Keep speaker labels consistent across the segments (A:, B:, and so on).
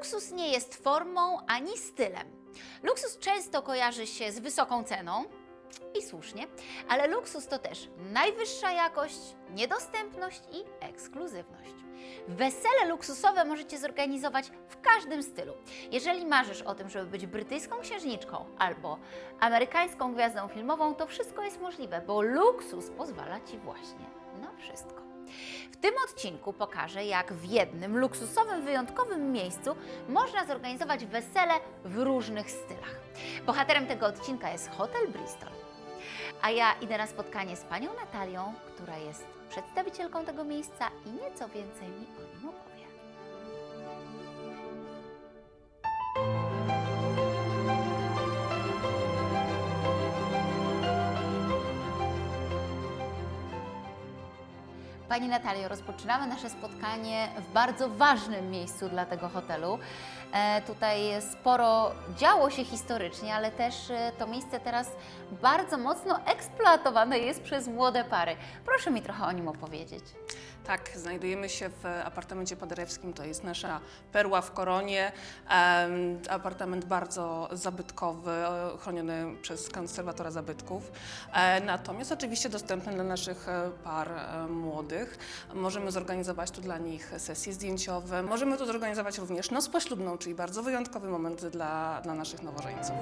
A: Luksus nie jest formą ani stylem. Luksus często kojarzy się z wysoką ceną i słusznie, ale luksus to też najwyższa jakość, niedostępność i ekskluzywność. Wesele luksusowe możecie zorganizować w każdym stylu. Jeżeli marzysz o tym, żeby być brytyjską księżniczką albo amerykańską gwiazdą filmową, to wszystko jest możliwe, bo luksus pozwala Ci właśnie na wszystko. W tym odcinku pokażę, jak w jednym luksusowym, wyjątkowym miejscu można zorganizować wesele w różnych stylach. Bohaterem tego odcinka jest Hotel Bristol. A ja idę na spotkanie z panią Natalią, która jest przedstawicielką tego miejsca i nieco więcej mi o nim opowie. Pani Natalio, rozpoczynamy nasze spotkanie w bardzo ważnym miejscu dla tego hotelu. E, tutaj sporo działo się historycznie, ale też e, to miejsce teraz bardzo mocno eksploatowane jest przez młode pary. Proszę mi trochę o nim opowiedzieć.
B: Tak, znajdujemy się w apartamencie paderewskim, to jest nasza perła w koronie. Apartament bardzo zabytkowy, e, chroniony przez konserwatora zabytków. Natomiast oczywiście dostępny dla naszych par młodych. Możemy zorganizować tu dla nich sesje zdjęciowe. Możemy tu zorganizować również noc poślubną, czyli bardzo wyjątkowy moment dla, dla naszych nowożeńców.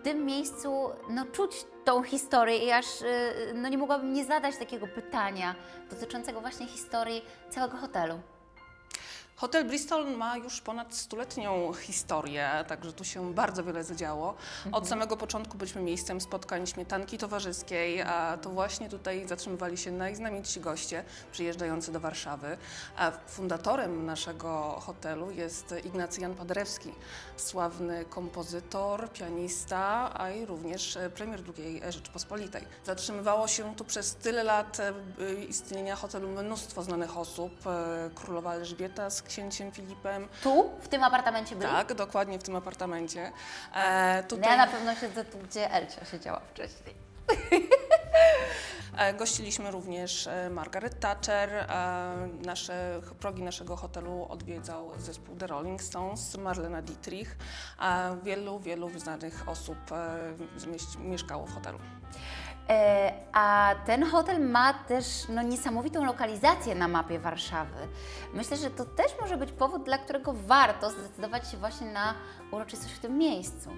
A: W tym miejscu no, czuć tą historię i aż y, no, nie mogłabym nie zadać takiego pytania dotyczącego właśnie historii całego hotelu.
B: Hotel Bristol ma już ponad stuletnią historię, także tu się bardzo wiele zadziało. Od samego początku byliśmy miejscem spotkań śmietanki towarzyskiej, a to właśnie tutaj zatrzymywali się najznamienitsi goście przyjeżdżający do Warszawy. A fundatorem naszego hotelu jest Ignacy Jan Paderewski, sławny kompozytor, pianista, a i również premier II Rzeczypospolitej. Zatrzymywało się tu przez tyle lat e, istnienia hotelu mnóstwo znanych osób. e, Królowa Elżbieta z księciem Filipem.
A: Tu, w tym apartamencie byli?
B: Tak, dokładnie w tym apartamencie. E,
A: No
B: tutaj
A: ja na pewno siedzę tu, gdzie Elcia siedziała wcześniej.
B: e, gościliśmy również e, Margaret Thatcher. E, nasze, progi naszego hotelu odwiedzał zespół The Rolling Stones, Marlena Dietrich. Wielu, wielu znanych osób mieszkało w hotelu.
A: E, a ten hotel ma też no, niesamowitą lokalizację na mapie Warszawy. Myślę, że to też może być powód, dla którego warto zdecydować się właśnie na uroczystość w tym miejscu.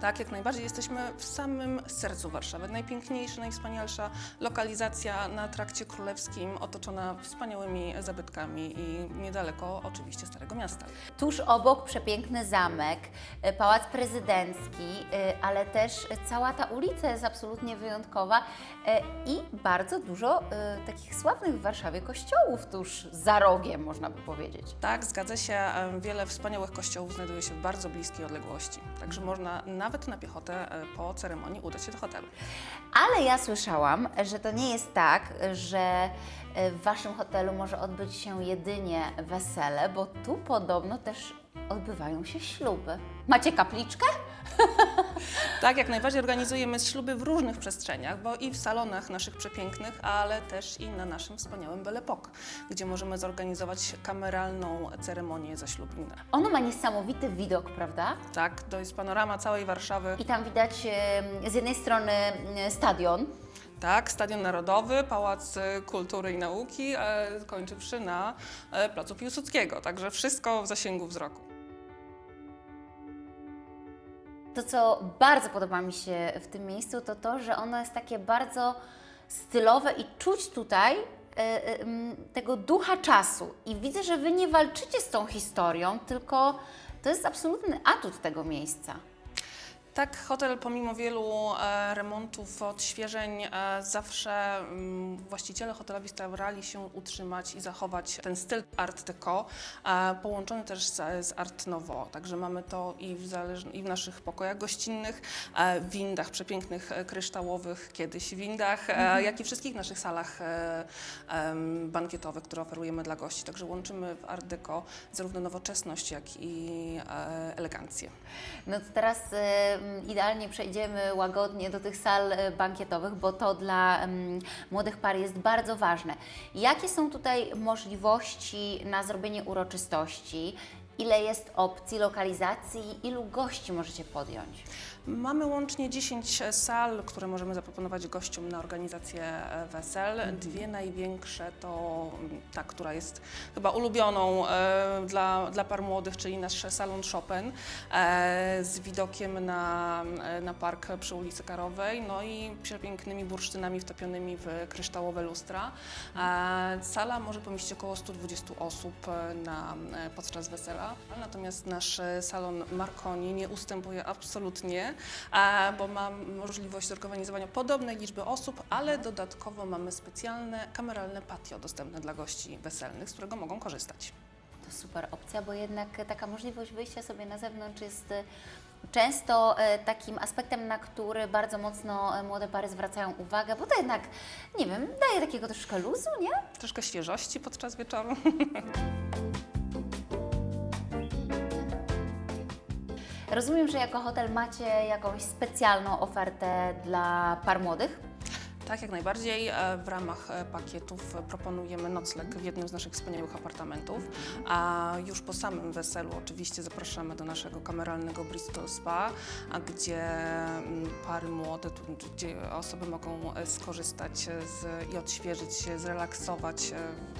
B: Tak, jak najbardziej jesteśmy w samym sercu Warszawy. Najpiękniejsza, najwspanialsza lokalizacja na trakcie królewskim, otoczona wspaniałymi zabytkami i niedaleko oczywiście Starego Miasta.
A: Tuż obok przepiękny zamek, e, pałac prezydencki, e, ale też cała ta ulica jest absolutnie wyjątkowa e, i bardzo dużo takich sławnych w Warszawie kościołów tuż za rogiem, można by powiedzieć.
B: Tak, zgadza się. Wiele wspaniałych kościołów znajduje się w bardzo bliskiej odległości. Także można nawet na piechotę e, po ceremonii udać się do hotelu.
A: Ale ja słyszałam, że to nie jest tak, że e, w Waszym hotelu może odbyć się jedynie wesele, bo tu podobno też odbywają się śluby. Macie kapliczkę?
B: Tak, jak najbardziej organizujemy śluby w różnych przestrzeniach, bo i w salonach naszych przepięknych, ale też i na naszym wspaniałym Belle gdzie możemy zorganizować kameralną ceremonię zaślubinę.
A: Ono ma niesamowity widok, prawda?
B: Tak, to jest panorama całej Warszawy.
A: I tam widać z jednej strony stadion,
B: Tak, Stadion Narodowy, Pałac e, Kultury i Nauki, e, kończywszy na e, Placu Piłsudskiego. Także wszystko w zasięgu wzroku.
A: To, co bardzo podoba mi się w tym miejscu, to to, że ono jest takie bardzo stylowe i czuć tutaj e, e, tego ducha czasu. I widzę, że Wy nie walczycie z tą historią, tylko to jest absolutny atut tego miejsca.
B: Tak, hotel pomimo wielu e, remontów, odświeżeń, e, zawsze mm, właściciele hotelowi starali się utrzymać i zachować ten styl art deco, e, połączony też z, art nouveau. Także mamy to i w, i w naszych pokojach gościnnych, w windach przepięknych, kryształowych, kiedyś windach, e, jak i wszystkich naszych salach bankietowych, które oferujemy dla gości. Także łączymy w art deco zarówno nowoczesność, jak i elegancję.
A: No to teraz idealnie przejdziemy łagodnie do tych sal e, bankietowych, bo to dla mm, młodych par jest bardzo ważne. Jakie są tutaj możliwości na zrobienie uroczystości? Ile jest opcji lokalizacji? Ilu gości możecie podjąć?
B: Mamy łącznie 10 sal, które możemy zaproponować gościom na organizację e, wesel. Dwie największe to mm, ta, która jest chyba ulubioną e, dla, dla par młodych, czyli nasz salon Chopin e, z widokiem na, na park przy ulicy Karowej, no i przepięknymi bursztynami wtopionymi w kryształowe lustra. Sala może pomieścić około 120 osób na, podczas wesela, natomiast nasz salon Marconi nie ustępuje absolutnie bo ma możliwość zorganizowania podobnej liczby osób, ale dodatkowo mamy specjalne kameralne patio dostępne dla gości weselnych, z którego mogą korzystać.
A: To super opcja, bo jednak taka możliwość wyjścia sobie na zewnątrz jest e, często e, takim aspektem, na który bardzo mocno e, młode pary zwracają uwagę, bo to jednak, nie wiem, daje takiego troszkę luzu, nie?
B: Troszkę świeżości podczas wieczoru.
A: Rozumiem, że jako hotel macie jakąś specjalną ofertę dla par młodych.
B: Tak, jak najbardziej. E, W ramach e, pakietów e, proponujemy nocleg w jednym z naszych wspaniałych apartamentów, a już po samym weselu oczywiście zapraszamy do naszego kameralnego Bristol Spa, gdzie mm, pary młode, gdzie osoby mogą skorzystać z, i odświeżyć się, zrelaksować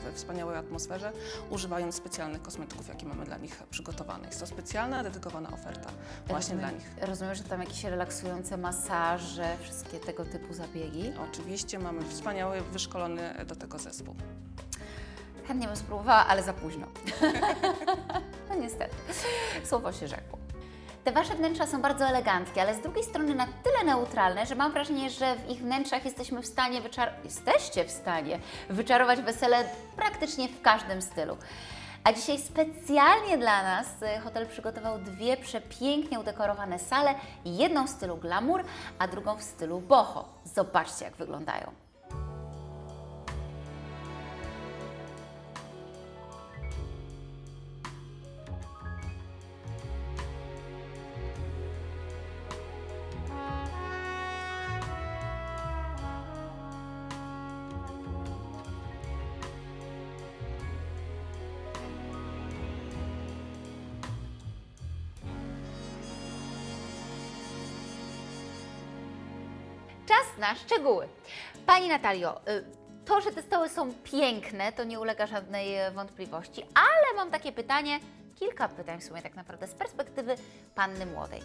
B: we wspaniałej atmosferze, używając specjalnych kosmetyków, jakie mamy dla nich przygotowane. Jest to specjalna, dedykowana oferta właśnie dla nich.
A: Rozumiem, że tam jakieś relaksujące masaże, wszystkie tego typu zabiegi.
B: Oczywiście mamy wspaniały, wyszkolony do tego zespół.
A: Chętnie bym spróbowała, ale za późno. no niestety, słowo się rzekło. Te Wasze wnętrza są bardzo eleganckie, ale z drugiej strony na tyle neutralne, że mam wrażenie, że w ich wnętrzach jesteśmy w stanie wyczar- jesteście w stanie wyczarować wesele praktycznie w każdym stylu. A dzisiaj specjalnie dla nas y, hotel przygotował dwie przepięknie udekorowane sale, jedną w stylu glamour, a drugą w stylu boho. Zobaczcie, jak wyglądają. Czas na szczegóły. Pani Natalio, y, to, że te stoły są piękne, to nie ulega żadnej e, wątpliwości, ale mam takie pytanie, kilka pytań w sumie tak naprawdę z perspektywy panny młodej.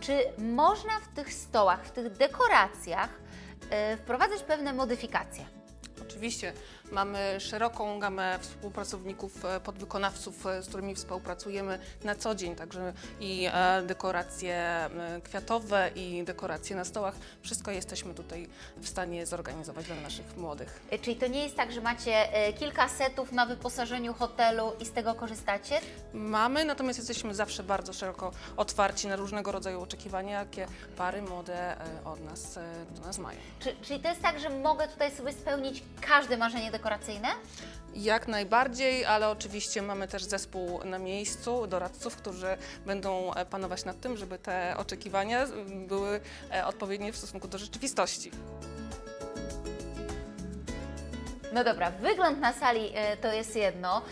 A: Czy można w tych stołach, w tych dekoracjach y, wprowadzać pewne modyfikacje?
B: Oczywiście mamy szeroką gamę współpracowników, e, podwykonawców, e, z którymi współpracujemy na co dzień, także i e, dekoracje kwiatowe i dekoracje na stołach. Wszystko jesteśmy tutaj w stanie zorganizować dla naszych młodych.
A: Czyli to nie jest tak, że macie kilka setów na wyposażeniu hotelu i z tego korzystacie?
B: Mamy, natomiast jesteśmy zawsze bardzo szeroko otwarci na różnego rodzaju oczekiwania, jakie pary młode od nas, do nas mają.
A: Czy, czyli to jest tak, że mogę tutaj sobie spełnić każde marzenie dekoracyjne?
B: Jak najbardziej, ale oczywiście mamy też zespół na miejscu, doradców, którzy będą e, panować nad tym, żeby te oczekiwania były e, odpowiednie w stosunku do rzeczywistości.
A: No dobra, wygląd na sali e, to jest jedno,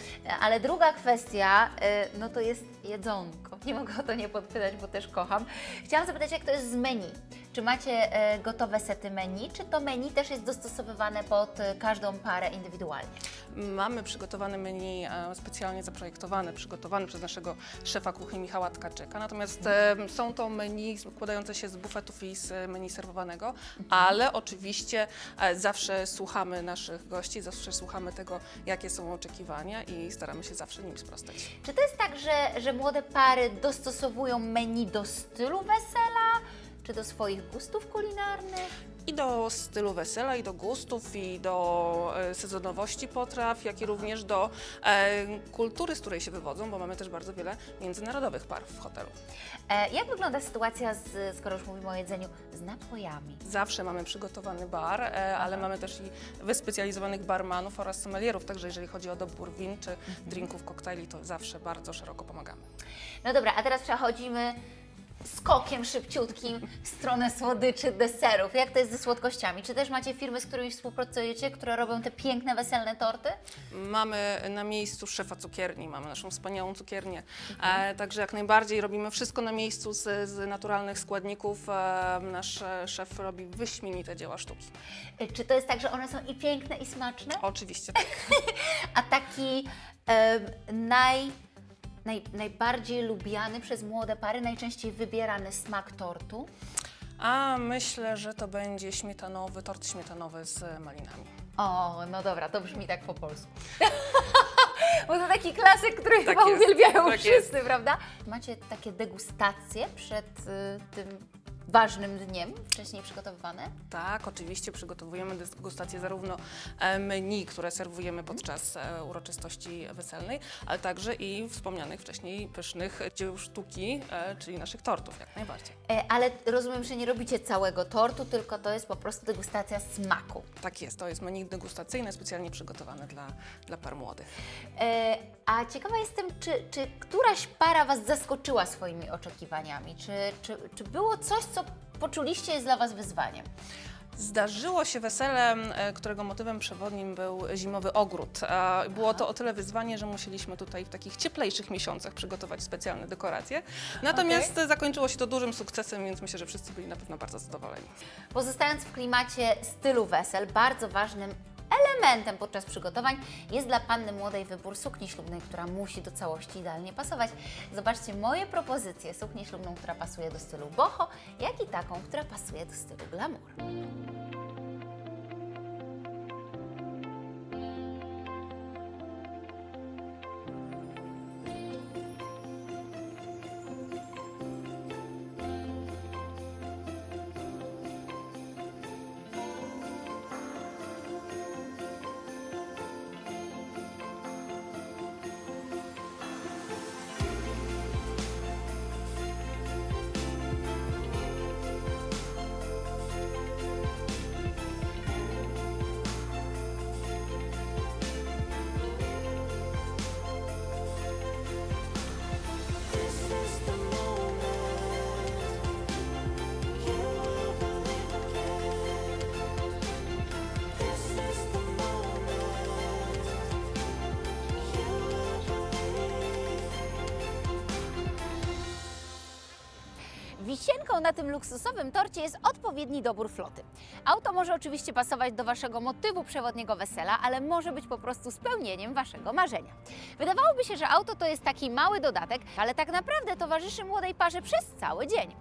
A: ale druga kwestia no to jest jedzonko. Nie mogę o to nie podpytać, bo też kocham. Chciałam zapytać, jak to jest z menu. Czy macie e, gotowe sety menu, czy to menu też jest dostosowywane pod e, każdą parę indywidualnie?
B: Mamy przygotowane menu e, specjalnie zaprojektowane, przygotowane przez naszego szefa kuchni Michała Tkaczyka. Natomiast e, są to menu składające się z bufetów i z menu serwowanego, ale oczywiście zawsze słuchamy naszych gości, zawsze słuchamy tego, jakie są oczekiwania i staramy się zawsze nim sprostać.
A: Czy to jest tak, że, że młode pary dostosowują menu do stylu wesela, czy do swoich gustów kulinarnych?
B: I do stylu wesela, i do gustów, i do e, sezonowości potraw, jak i również do e, kultury, z której się wywodzą, bo mamy też bardzo wiele międzynarodowych par w hotelu.
A: E, jak wygląda sytuacja, z, skoro już mówimy o jedzeniu, z napojami?
B: Zawsze mamy przygotowany bar, e, ale mamy też i wyspecjalizowanych barmanów oraz sommelierów, także jeżeli chodzi o dobór win czy drinków, koktajli, to zawsze bardzo szeroko pomagamy.
A: No dobra, a teraz przechodzimy skokiem szybciutkim w stronę słodyczy, deserów. Jak to jest ze słodkościami? Czy też macie firmy, z którymi współpracujecie, które robią te piękne, weselne torty?
B: Mamy na miejscu szefa cukierni, mamy naszą wspaniałą cukiernię,
A: Mhm.
B: e, także jak najbardziej robimy wszystko na miejscu z, z naturalnych składników. E, nasz e, szef robi wyśmienite dzieła sztuki.
A: Y, Czy to jest tak, że one są i piękne, i smaczne?
B: Oczywiście tak.
A: A taki em, naj, naj, najbardziej lubiany przez młode pary, najczęściej wybierany smak tortu?
B: A myślę, że to będzie śmietanowy, tort śmietanowy z malinami.
A: O, no dobra, to brzmi tak po polsku. Bo to taki klasyk, który
B: Tak
A: chyba
B: jest,
A: uwielbiają
B: tak
A: wszyscy, prawda? Macie takie degustacje przed y, tym ważnym dniem, wcześniej przygotowywane?
B: Tak, oczywiście przygotowujemy degustację zarówno e, menu, które serwujemy podczas e, uroczystości weselnej, ale także i wspomnianych wcześniej pysznych dzieł sztuki, e, czyli naszych tortów, jak najbardziej.
A: Ale rozumiem, że nie robicie całego tortu, tylko to jest po prostu degustacja smaku.
B: Tak jest, to jest menu degustacyjne, specjalnie przygotowane dla, dla par młodych.
A: A ciekawa jestem, czy, czy któraś para Was zaskoczyła swoimi oczekiwaniami? Czy, czy, czy było coś, co poczuliście jest dla Was wyzwaniem?
B: Zdarzyło się wesele, e, którego motywem przewodnim był zimowy ogród. Było to o tyle wyzwanie, że musieliśmy tutaj w takich cieplejszych miesiącach przygotować specjalne dekoracje. Natomiast zakończyło się to dużym sukcesem, więc myślę, że wszyscy byli na pewno bardzo zadowoleni.
A: Pozostając w klimacie stylu wesel, bardzo ważnym elementem podczas przygotowań jest dla panny młodej wybór sukni ślubnej, która musi do całości idealnie pasować. Zobaczcie moje propozycje sukni ślubną, która pasuje do stylu boho, jak i taką, która pasuje do stylu glamour. Wisienką na tym luksusowym torcie jest odpowiedni dobór floty. Auto może oczywiście pasować do Waszego motywu przewodniego wesela, ale może być po prostu spełnieniem Waszego marzenia. Wydawałoby się, że auto to jest taki mały dodatek, ale tak naprawdę towarzyszy młodej parze przez cały dzień.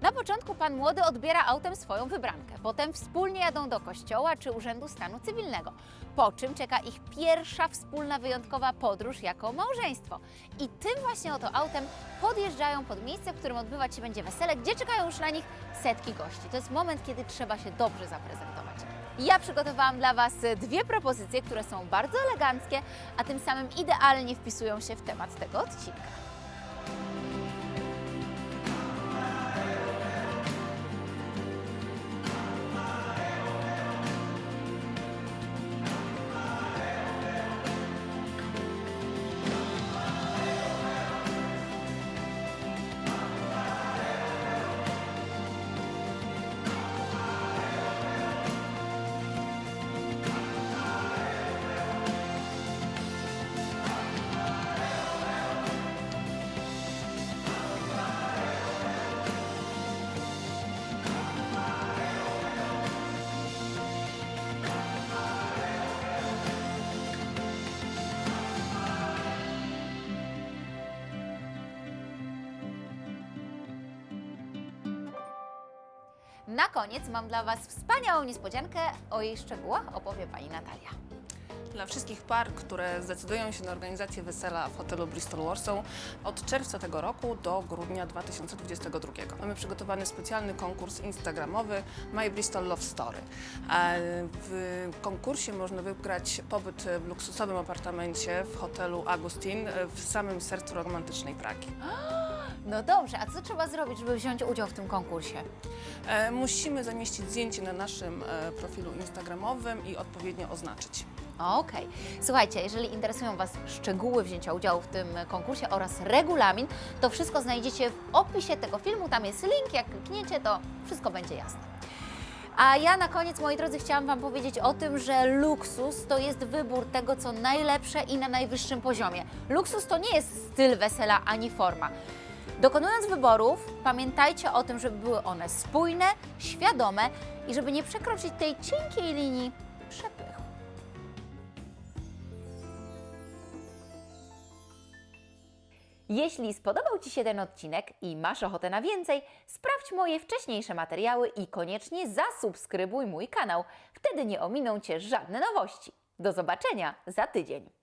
A: Na początku pan młody odbiera autem swoją wybrankę, potem wspólnie jadą do kościoła czy urzędu stanu cywilnego, po czym czeka ich pierwsza wspólna wyjątkowa podróż jako małżeństwo. I tym właśnie oto autem podjeżdżają pod miejsce, w którym odbywać się będzie wesele, gdzie czekają już na nich setki gości. To jest moment, kiedy trzeba się dobrze zaprezentować. Ja przygotowałam dla Was dwie propozycje, które są bardzo eleganckie, a tym samym idealnie wpisują się w temat tego odcinka. Na koniec mam dla Was wspaniałą niespodziankę. O jej szczegółach opowie Pani Natalia.
B: Dla wszystkich par, które zdecydują się na organizację wesela w hotelu Bristol Warsaw od czerwca tego roku do grudnia 2022. Mamy przygotowany specjalny konkurs instagramowy My Bristol Love Story. W konkursie można wygrać pobyt w luksusowym apartamencie w hotelu Agustin w samym sercu romantycznej Pragi.
A: No dobrze, a co trzeba zrobić, żeby wziąć udział w tym konkursie?
B: E, musimy zamieścić zdjęcie na naszym e, profilu instagramowym i odpowiednio oznaczyć.
A: Okej. Słuchajcie, jeżeli interesują Was szczegóły wzięcia udziału w tym konkursie oraz regulamin, to wszystko znajdziecie w opisie tego filmu. Tam jest link, jak klikniecie, to wszystko będzie jasne. A ja na koniec, moi drodzy, chciałam Wam powiedzieć o tym, że luksus to jest wybór tego, co najlepsze i na najwyższym poziomie. Luksus to nie jest styl wesela ani forma. Dokonując wyborów, pamiętajcie o tym, żeby były one spójne, świadome i żeby nie przekroczyć tej cienkiej linii przepychu. Jeśli spodobał Ci się ten odcinek i masz ochotę na więcej, sprawdź moje wcześniejsze materiały i koniecznie zasubskrybuj mój kanał. Wtedy nie ominą Cię żadne nowości. Do zobaczenia za tydzień.